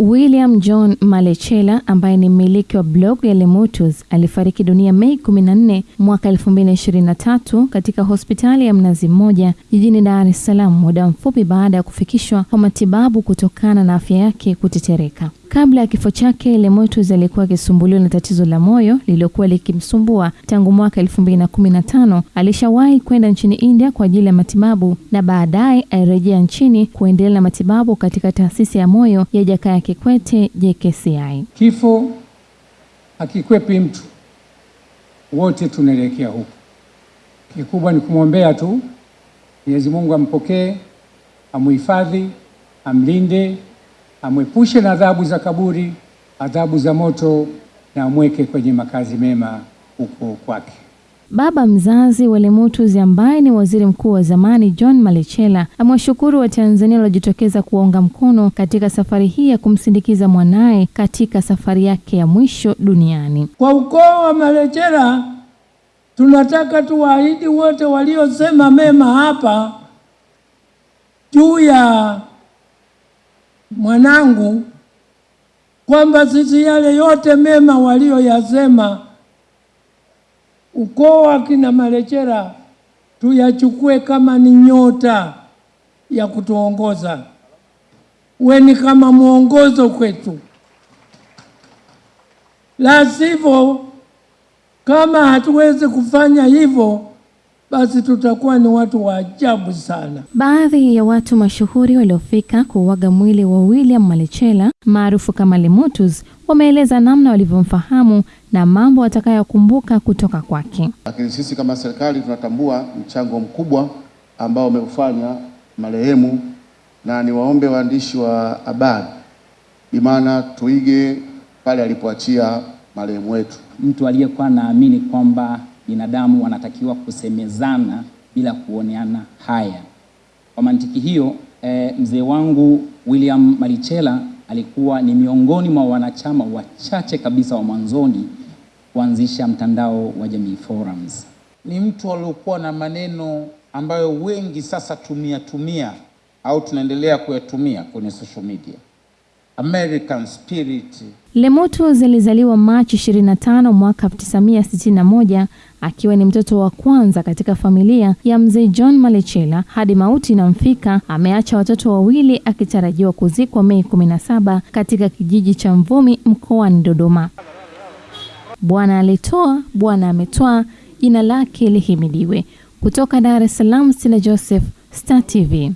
William John Malechela ambaye ni mmiliki wa blog ya Lemotus alifariki dunia Mei 14 mwaka 2023 katika hospitali ya Mnazi Mmoja jijini Dar es Salaam muda mfupi baada ya kufikishwa kwa matibabu kutokana na afya yake kutetereka. Kabla ya kifo chake, Lemotus alikuwa akisumbuliwa na tatizo la moyo lililokuwa likimsumbua tangu mwaka 2015. Alishawahi kwenda nchini India kwa ajili ya matibabu na baadaye alirejea nchini kuendelea na matibabu katika taasisi ya moyo ya Jakaya Kikwete JKCI. Kifo hakikwepi mtu, wote tunaelekea huko. Kikubwa ni kumwombea tu, Mwenyezi Mungu ampokee, amhifadhi, amlinde amwepushe na adhabu za kaburi, adhabu za moto, na amweke kwenye makazi mema huko kwake. Baba mzazi wa Lemotus ambaye ni waziri mkuu wa zamani John Malechela amewashukuru Watanzania waliojitokeza kuwaunga mkono katika safari hii ya kumsindikiza mwanaye katika safari yake ya mwisho duniani. Kwa ukoo wa Malechela tunataka tuwaahidi wote waliosema mema hapa juu ya mwanangu kwamba sisi yale yote mema walioyasema ukoo wa kina Marechera tuyachukue kama ni nyota ya kutuongoza, weni kama mwongozo kwetu, la sivyo, kama hatuwezi kufanya hivyo basi tutakuwa ni watu wa ajabu sana. Baadhi ya watu mashuhuri waliofika kuuaga mwili wa William Malechela maarufu kama Lemotus wameeleza namna walivyomfahamu na mambo watakayokumbuka kutoka kwake. Lakini sisi kama serikali tunatambua mchango mkubwa ambao umeufanya marehemu, na niwaombe waandishi wa habari, imana tuige pale alipoachia marehemu wetu, mtu aliyekuwa anaamini kwamba binadamu wanatakiwa kusemezana bila kuoneana haya. Kwa mantiki hiyo e, mzee wangu William marichela alikuwa ni miongoni mwa wanachama wachache kabisa wa mwanzoni kuanzisha mtandao wa Jamii Forums. Ni mtu aliokuwa na maneno ambayo wengi sasa tumia tumia au tunaendelea kuyatumia kwenye social media. American spirit. Lemotus alizaliwa Machi 25 mwaka 1961 akiwa ni mtoto wa kwanza katika familia ya mzee John Malechela. Hadi mauti inamfika, ameacha watoto wawili akitarajiwa kuzikwa Mei 17 katika kijiji cha Mvumi mkoani Dodoma. Bwana alitoa, Bwana ametoa jina lake lihimidiwe. Kutoka Dar es Salaam, Sina Joseph, Star TV.